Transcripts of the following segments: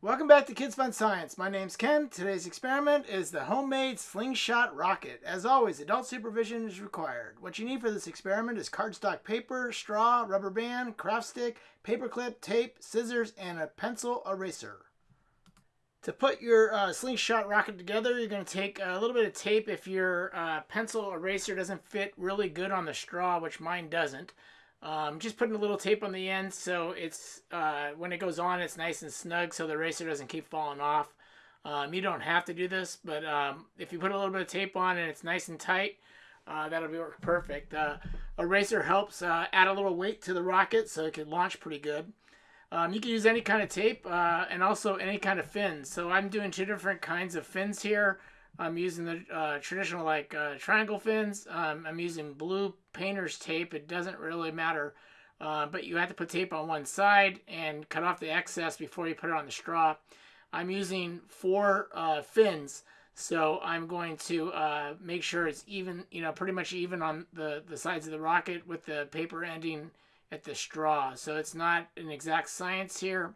Welcome back to Kids Fun Science. My name's Ken. Today's experiment is the homemade slingshot rocket. As always, adult supervision is required. What you need for this experiment is cardstock paper, straw, rubber band, craft stick, paper clip, tape, scissors, and a pencil eraser. To put your uh, slingshot rocket together, you're going to take a little bit of tape if your uh, pencil eraser doesn't fit really good on the straw, which mine doesn't. Um, just putting a little tape on the end so it's uh, when it goes on it's nice and snug so the eraser doesn't keep falling off. Um, you don't have to do this, but um, if you put a little bit of tape on and it's nice and tight, uh, that'll be perfect. Uh, eraser helps uh, add a little weight to the rocket so it can launch pretty good. Um, you can use any kind of tape uh, and also any kind of fins. So I'm doing two different kinds of fins here. I'm using the uh, traditional like uh, triangle fins. Um, I'm using blue painter's tape. It doesn't really matter, uh, but you have to put tape on one side and cut off the excess before you put it on the straw. I'm using four uh, fins, so I'm going to uh, make sure it's even, you know, pretty much even on the, the sides of the rocket with the paper ending at the straw. So it's not an exact science here.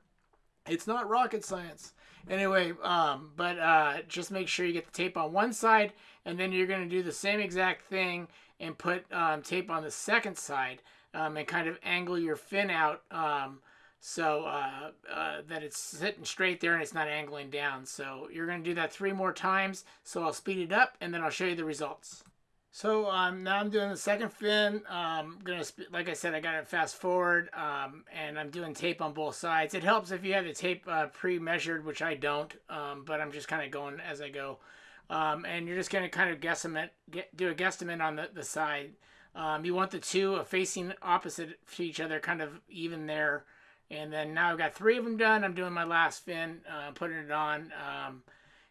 It's not rocket science. Anyway, um, but uh, just make sure you get the tape on one side, and then you're going to do the same exact thing and put um, tape on the second side um, and kind of angle your fin out um, so uh, uh, that it's sitting straight there and it's not angling down. So you're going to do that three more times. So I'll speed it up, and then I'll show you the results. So um, now I'm doing the second fin. Um, gonna like I said, I got it fast forward, um, and I'm doing tape on both sides. It helps if you have the tape uh, pre-measured, which I don't, um, but I'm just kind of going as I go. Um, and you're just gonna kind of guesstimate, get, do a guesstimate on the the side. Um, you want the two facing opposite to each other, kind of even there. And then now I've got three of them done. I'm doing my last fin, uh, putting it on.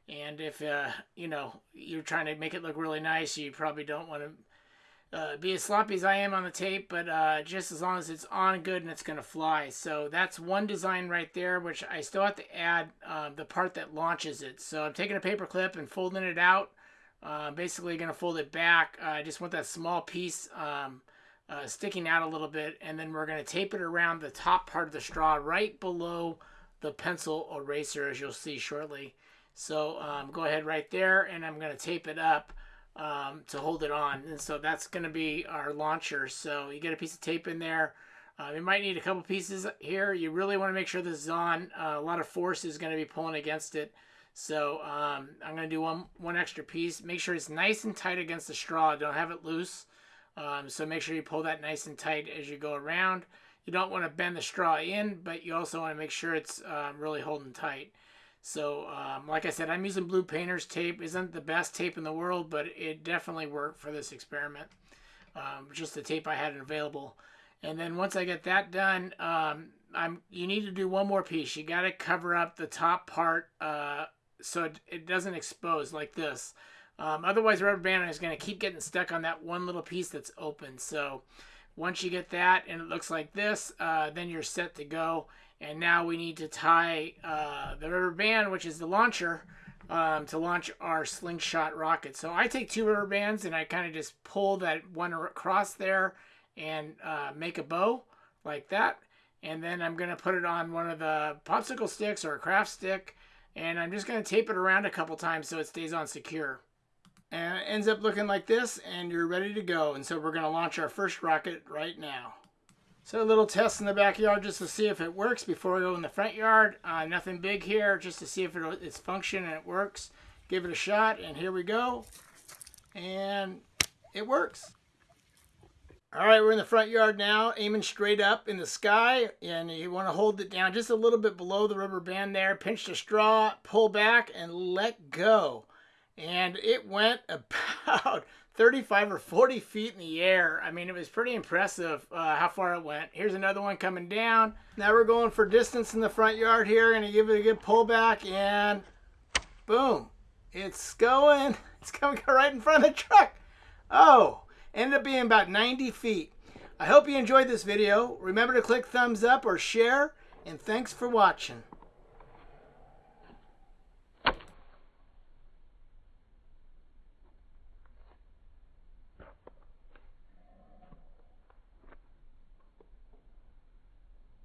And if, uh, you know, you're trying to make it look really nice, you probably don't want to uh, be as sloppy as I am on the tape, but uh, just as long as it's on good and it's going to fly. So that's one design right there, which I still have to add uh, the part that launches it. So I'm taking a paper clip and folding it out. Uh, basically going to fold it back. I just want that small piece um, uh, sticking out a little bit, and then we're going to tape it around the top part of the straw right below the pencil eraser, as you'll see shortly. So um, go ahead right there and I'm going to tape it up um, to hold it on. And so that's going to be our launcher. So you get a piece of tape in there. Uh, you might need a couple pieces here. You really want to make sure this is on. Uh, a lot of force is going to be pulling against it. So um, I'm going to do one, one extra piece. Make sure it's nice and tight against the straw. Don't have it loose. Um, so make sure you pull that nice and tight as you go around. You don't want to bend the straw in, but you also want to make sure it's uh, really holding tight. So, um, like I said, I'm using blue painter's tape. Isn't the best tape in the world, but it definitely worked for this experiment. Um, just the tape I had available. And then once I get that done, um, I'm you need to do one more piece. You got to cover up the top part uh, so it, it, doesn't expose like this. Um, otherwise, rubber band is going to keep getting stuck on that one little piece that's open. So once you get that and it looks like this, uh, then you're set to go. And now we need to tie uh, the rubber band, which is the launcher, um, to launch our slingshot rocket. So I take two rubber bands and I kind of just pull that one across there and uh, make a bow like that. And then I'm going to put it on one of the popsicle sticks or a craft stick. And I'm just going to tape it around a couple times so it stays on secure. And it ends up looking like this and you're ready to go. And so we're going to launch our first rocket right now. So a little test in the backyard just to see if it works before we go in the front yard. Uh, nothing big here, just to see if it, it's function and it works. Give it a shot, and here we go. And it works. All right, we're in the front yard now, aiming straight up in the sky, and you want to hold it down just a little bit below the rubber band there. Pinch the straw, pull back, and let go. And it went about 35 or 40 feet in the air. I mean, it was pretty impressive uh, how far it went. Here's another one coming down. Now we're going for distance in the front yard here. Gonna give it a good pullback and boom. It's going. It's coming right in front of the truck. Oh, ended up being about 90 feet. I hope you enjoyed this video. Remember to click thumbs up or share, and thanks for watching.